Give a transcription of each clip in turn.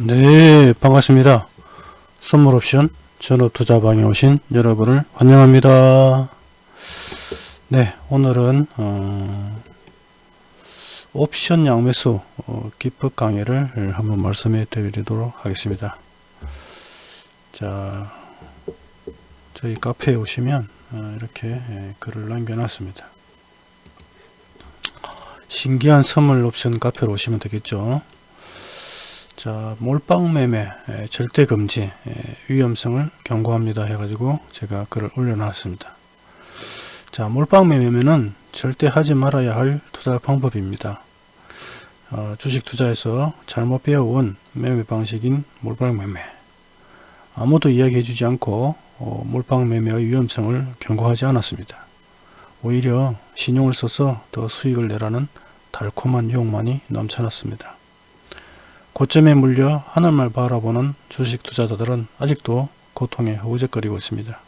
네 반갑습니다. 선물옵션 전업투자방에 오신 여러분을 환영합니다. 네 오늘은 어, 옵션 양매수 어, 기법 강의를 한번 말씀해 드리도록 하겠습니다. 자 저희 카페에 오시면 어, 이렇게 예, 글을 남겨 놨습니다. 신기한 선물 옵션 카페로 오시면 되겠죠 자 몰빵 매매 에, 절대 금지 에, 위험성을 경고합니다 해가지고 제가 글을 올려놨습니다. 자 몰빵 매매는 절대 하지 말아야 할 투자 방법입니다. 어, 주식 투자에서 잘못 배워온 매매 방식인 몰빵 매매. 아무도 이야기해 주지 않고 어, 몰빵 매매의 위험성을 경고하지 않았습니다. 오히려 신용을 써서 더 수익을 내라는 달콤한 유혹만이 넘쳐났습니다 고점에 물려 하늘만 바라보는 주식 투자자들은 아직도 고통에 허우적거리고 있습니다.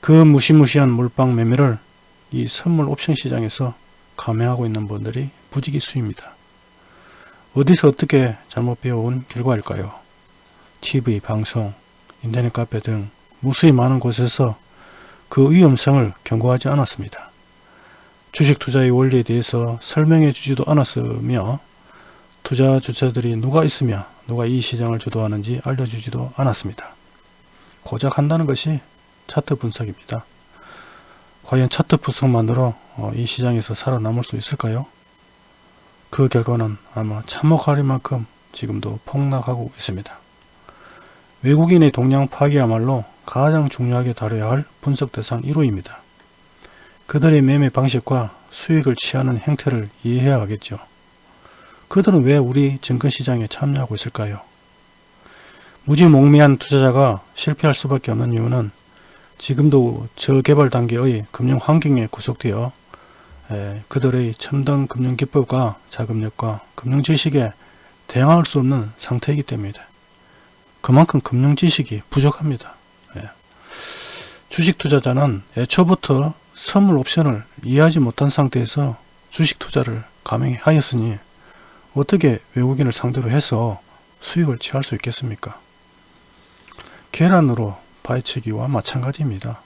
그 무시무시한 몰빵 매매를 이 선물 옵션 시장에서 감행하고 있는 분들이 부지기수입니다. 어디서 어떻게 잘못 배워온 결과일까요? TV, 방송, 인터넷 카페 등 무수히 많은 곳에서 그 위험성을 경고하지 않았습니다. 주식 투자의 원리에 대해서 설명해 주지도 않았으며 투자 주체들이 누가 있으며 누가 이 시장을 주도하는지 알려주지도 않았습니다. 고작 한다는 것이 차트 분석입니다. 과연 차트 분석만으로 어, 이 시장에서 살아남을 수 있을까요? 그 결과는 아마 참혹할 만큼 지금도 폭락하고 있습니다. 외국인의 동향 파기야말로 가장 중요하게 다뤄야 할 분석 대상 1호입니다. 그들의 매매 방식과 수익을 취하는 행태를 이해해야 하겠죠. 그들은 왜 우리 증권시장에 참여하고 있을까요? 무지몽매한 투자자가 실패할 수밖에 없는 이유는 지금도 저개발 단계의 금융 환경에 구속되어 그들의 첨단 금융 기법과 자금력과 금융 지식에 대항할 수 없는 상태이기 때문입니다. 그만큼 금융 지식이 부족합니다. 주식 투자자는 애초부터 선물 옵션을 이해하지 못한 상태에서 주식 투자를 감행하였으니 어떻게 외국인을 상대로 해서 수익을 취할 수 있겠습니까? 계란으로 파헤치기와 마찬가지입니다.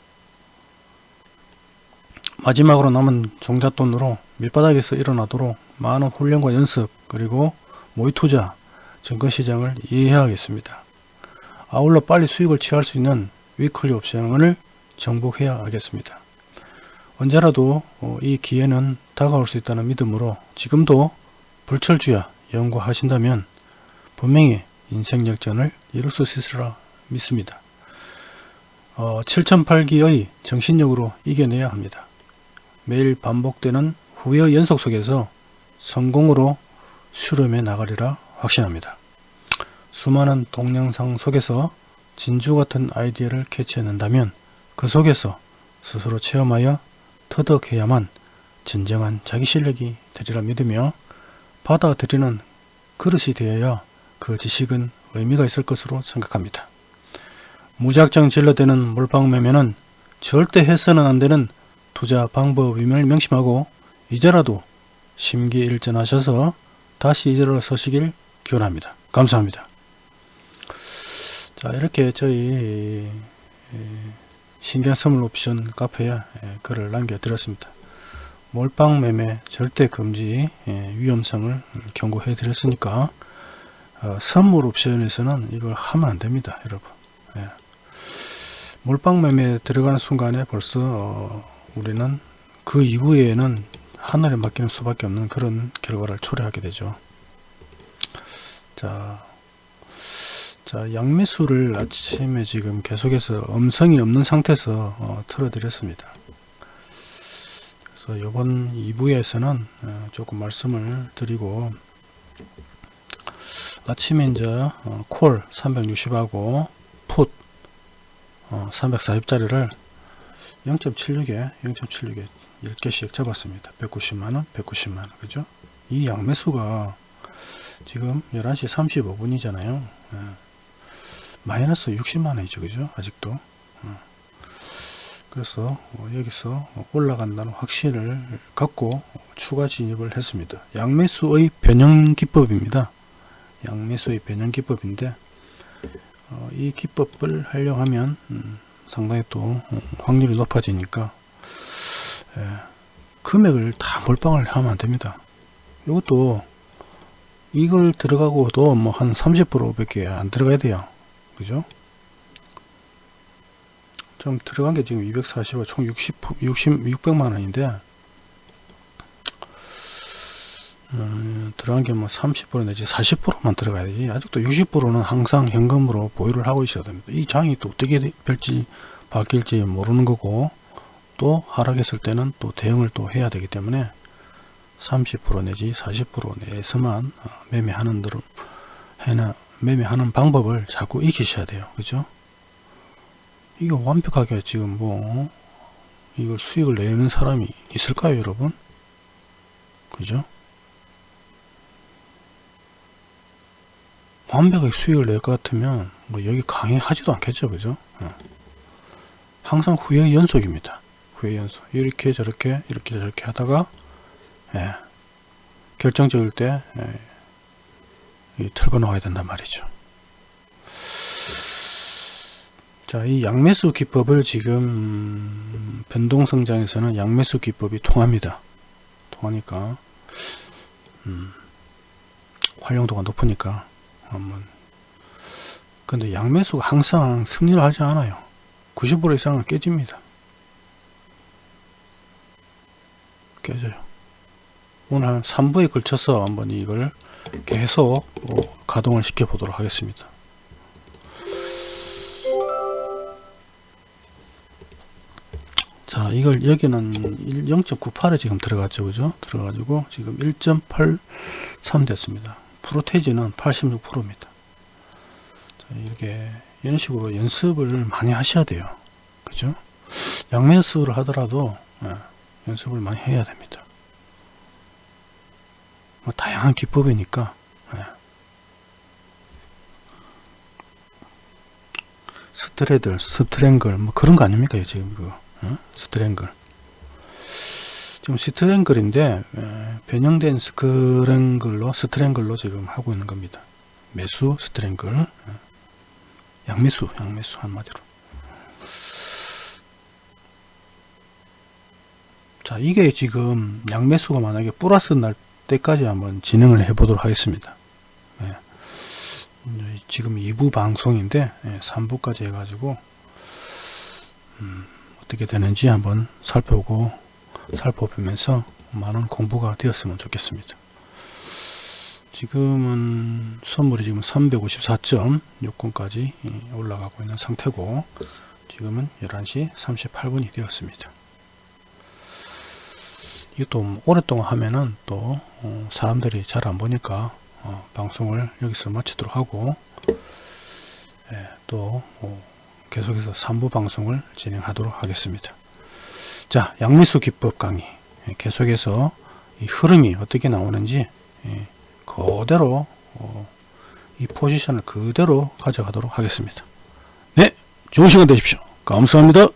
마지막으로 남은 종잣돈으로 밑바닥에서 일어나도록 많은 훈련과 연습 그리고 모의투자 증권시장을 이해해야겠습니다. 아울러 빨리 수익을 취할 수 있는 위클리 옵션을 정복해야 하겠습니다. 언제라도 어, 이 기회는 다가올 수 있다는 믿음으로 지금도 불철주야 연구하신다면 분명히 인생 역전을 이룰 수 있으리라 믿습니다. 어, 7008기의 정신력으로 이겨내야 합니다. 매일 반복되는 후회의 연속 속에서 성공으로 수렴해 나가리라 확신합니다. 수많은 동영상 속에서 진주 같은 아이디어를 캐치해낸다면 그 속에서 스스로 체험하여 터득해야만 진정한 자기 실력이 되리라 믿으며 받아들이는 그릇이 되어야 그 지식은 의미가 있을 것으로 생각합니다. 무작정 질러대는 몰빵매매는 절대 해서는 안 되는 투자 방법임을 명심하고 이제라도 심기일전하셔서 다시 일어서시길 기원합니다. 감사합니다. 자 이렇게 저희 신경 선물 옵션 카페에 글을 남겨드렸습니다. 몰빵 매매 절대 금지 예, 위험성을 경고해 드렸으니까 어, 선물 옵션에서는 이걸 하면 안 됩니다 여러분. 예. 몰빵 매매 들어가는 순간에 벌써 어, 우리는 그 이후에는 하늘에 맡기는 수밖에 없는 그런 결과를 초래하게 되죠. 자, 자 양매수를 아침에 지금 계속해서 음성이 없는 상태에서 어, 틀어 드렸습니다 그래서 이번 2부에서는 어, 조금 말씀을 드리고 아침에 이제 어, 콜 360하고 풋 340짜리를 0.76에 0.76에 10개씩 잡았습니다. 190만원 190만원 그죠? 이 양매수가 지금 11시 35분이잖아요. 예. 마이너스 60만원이죠. 그죠? 아직도. 그래서 어, 여기서 올라간다는 확신을 갖고 추가 진입을 했습니다. 양매수의 변형 기법입니다. 양매수의 변형 기법인데 어, 이 기법을 하려고 하면 음, 상당히 또 어, 확률이 높아지니까 예, 금액을 다 몰빵을 하면 안 됩니다. 이것도 이걸 들어가고도 뭐 한 30% 밖에 안 들어가야 돼요. 그죠? 좀 들어간 게 지금 240원 총 60, 60, 600만 원인데 음, 들어간 게 뭐 30% 내지 40%만 들어가야 되지. 아직도 60%는 항상 현금으로 보유를 하고 있어야 됩니다. 이 장이 또 어떻게 될지 바뀔지 모르는 거고 또 하락했을 때는 또 대응을 또 해야 되기 때문에 30% 내지 40% 내에서만 어, 매매하는 대로 해나 매매하는 방법을 자꾸 익히셔야 돼요. 그죠 이거 완벽하게 지금 뭐 이걸 수익을 내는 사람이 있을까요 여러분? 그죠? 완벽하게 수익을 낼 것 같으면 뭐 여기 강의하지도 않겠죠 그죠? 어. 항상 후회 연속입니다. 후회 연속. 이렇게 저렇게 이렇게 저렇게 하다가 예, 결정적일 때 예, 털고 나와야 된단 말이죠 자, 이 양매수 기법을 지금 변동성장에서는 양매수 기법이 통합니다. 통하니까 음, 활용도가 높으니까 한번 근데 양매수가 항상 승리를 하지 않아요. 90% 이상은 깨집니다. 깨져요. 오늘 한 3부에 걸쳐서 한번 이걸 계속 가동을 시켜 보도록 하겠습니다. 자 이걸 여기는 0.98에 지금 들어갔죠. 그죠? 들어가지고 지금 1.83 됐습니다. 프로테이지는 86%입니다. 자, 이렇게 이런 식으로 연습을 많이 하셔야 돼요. 그죠? 양매수를 하더라도 예, 연습을 많이 해야 됩니다. 뭐 다양한 기법이니까 예. straddle strangle 뭐 그런 거 아닙니까 지금 그거 어? strangle. 지금 strangle인데 변형된 strangle로 strangle로 지금 하고 있는 겁니다. 매수 strangle. 양매수 양매수 한마디로. 자 이게 지금 양매수가 만약에 플러스 날 때까지 한번 진행을 해 보도록 하겠습니다. 네. 지금 2부 방송인데 3부까지 해가지고 음, 어떻게 되는지 한번 살펴보고 살펴보면서 많은 공부가 되었으면 좋겠습니다. 지금은 선물이 지금 354.60까지 올라가고 있는 상태고 지금은 11시 38분이 되었습니다. 이것도 오랫동안 하면은 또 어, 사람들이 잘 안 보니까 어, 방송을 여기서 마치도록 하고 예, 또 어, 계속해서 3부 방송을 진행하도록 하겠습니다. 자, 양미수 기법 강의 예, 계속해서 이 흐름이 어떻게 나오는지 예, 그대로 어, 이 포지션을 그대로 가져가도록 하겠습니다. 네, 좋은 시간 되십시오. 감사합니다.